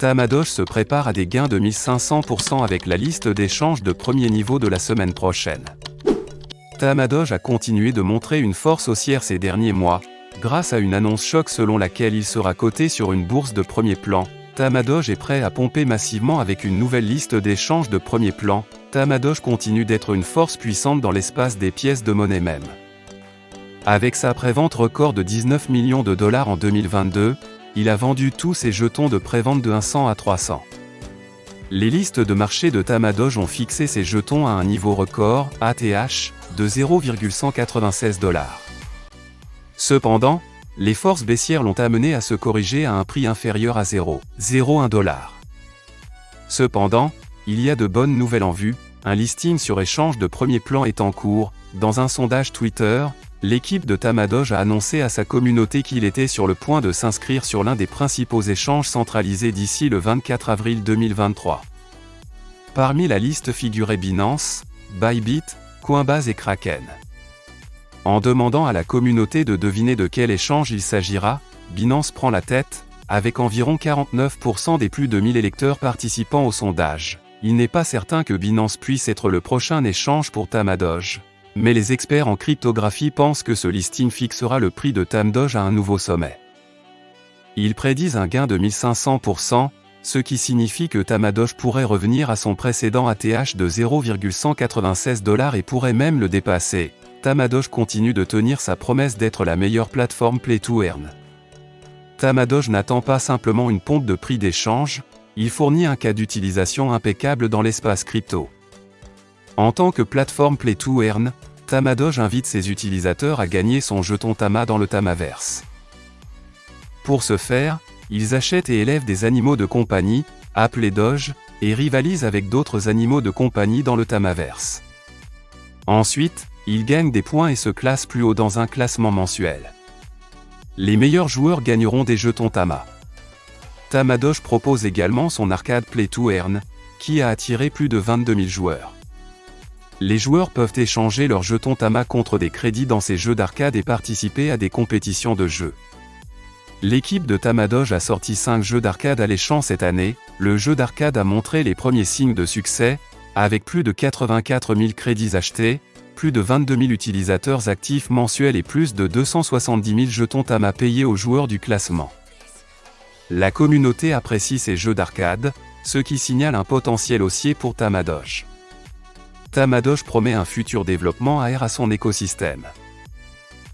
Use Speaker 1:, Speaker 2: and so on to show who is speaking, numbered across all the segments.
Speaker 1: Tamadoge se prépare à des gains de 1500% avec la liste d'échanges de premier niveau de la semaine prochaine. Tamadoge a continué de montrer une force haussière ces derniers mois, grâce à une annonce choc selon laquelle il sera coté sur une bourse de premier plan. Tamadoge est prêt à pomper massivement avec une nouvelle liste d'échanges de premier plan. Tamadoge continue d'être une force puissante dans l'espace des pièces de monnaie même. Avec sa prévente record de 19 millions de dollars en 2022, il a vendu tous ses jetons de prévente de 100 à 300. Les listes de marché de Tamadoge ont fixé ses jetons à un niveau record, ATH, de 0,196 dollars. Cependant, les forces baissières l'ont amené à se corriger à un prix inférieur à 0,01 dollar. Cependant, il y a de bonnes nouvelles en vue, un listing sur échange de premier plan est en cours, dans un sondage Twitter, l'équipe de Tamadoge a annoncé à sa communauté qu'il était sur le point de s'inscrire sur l'un des principaux échanges centralisés d'ici le 24 avril 2023. Parmi la liste figuraient Binance, Bybit, Coinbase et Kraken. En demandant à la communauté de deviner de quel échange il s'agira, Binance prend la tête, avec environ 49% des plus de 1000 électeurs participant au sondage. Il n'est pas certain que Binance puisse être le prochain échange pour Tamadoge. Mais les experts en cryptographie pensent que ce listing fixera le prix de Tamdoge à un nouveau sommet. Ils prédisent un gain de 1500%, ce qui signifie que Tamadoge pourrait revenir à son précédent ATH de 0,196 dollars et pourrait même le dépasser. Tamadoge continue de tenir sa promesse d'être la meilleure plateforme Play to Earn. Tamadoge n'attend pas simplement une pompe de prix d'échange, il fournit un cas d'utilisation impeccable dans l'espace crypto. En tant que plateforme Play to Earn, Tamadoge invite ses utilisateurs à gagner son jeton Tama dans le Tamaverse. Pour ce faire, ils achètent et élèvent des animaux de compagnie, appelés Doge, et rivalisent avec d'autres animaux de compagnie dans le Tamaverse. Ensuite, ils gagnent des points et se classent plus haut dans un classement mensuel. Les meilleurs joueurs gagneront des jetons Tama. Tamadoge propose également son arcade Play to Earn, qui a attiré plus de 22 000 joueurs. Les joueurs peuvent échanger leurs jetons Tama contre des crédits dans ces jeux d'arcade et participer à des compétitions de jeux. L'équipe de Tamadoge a sorti 5 jeux d'arcade alléchants cette année, le jeu d'arcade a montré les premiers signes de succès, avec plus de 84 000 crédits achetés, plus de 22 000 utilisateurs actifs mensuels et plus de 270 000 jetons Tama payés aux joueurs du classement. La communauté apprécie ces jeux d'arcade, ce qui signale un potentiel haussier pour Tamadoge. Tamadoge promet un futur développement AR à son écosystème.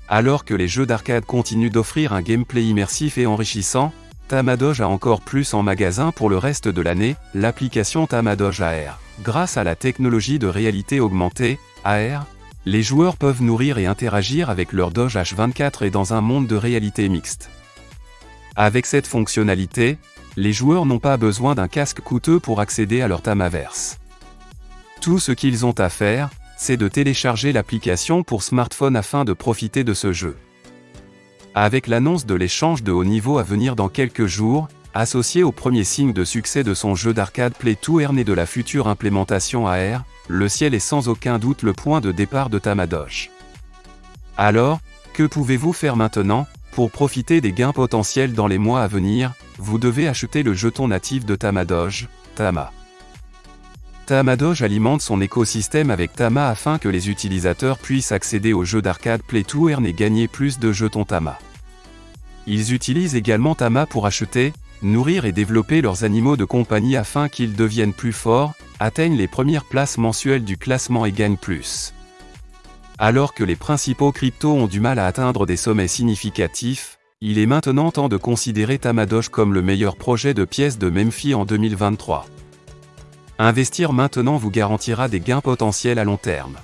Speaker 1: Alors que les jeux d'arcade continuent d'offrir un gameplay immersif et enrichissant, Tamadoge a encore plus en magasin pour le reste de l'année, l'application Tamadoge AR. Grâce à la technologie de réalité augmentée, AR, les joueurs peuvent nourrir et interagir avec leur Doge H24 et dans un monde de réalité mixte. Avec cette fonctionnalité, les joueurs n'ont pas besoin d'un casque coûteux pour accéder à leur Tamaverse. Tout ce qu'ils ont à faire, c'est de télécharger l'application pour smartphone afin de profiter de ce jeu. Avec l'annonce de l'échange de haut niveau à venir dans quelques jours, associé au premier signe de succès de son jeu d'arcade Play to Earn et de la future implémentation AR, le ciel est sans aucun doute le point de départ de Tamadoge. Alors, que pouvez-vous faire maintenant Pour profiter des gains potentiels dans les mois à venir, vous devez acheter le jeton natif de Tamadoge, Tama. Tamadoge alimente son écosystème avec Tama afin que les utilisateurs puissent accéder aux jeux d'arcade Play to Earn et gagner plus de jetons Tama. Ils utilisent également Tama pour acheter, nourrir et développer leurs animaux de compagnie afin qu'ils deviennent plus forts, atteignent les premières places mensuelles du classement et gagnent plus. Alors que les principaux cryptos ont du mal à atteindre des sommets significatifs, il est maintenant temps de considérer Tamadoge comme le meilleur projet de pièces de Memphis en 2023. Investir maintenant vous garantira des gains potentiels à long terme.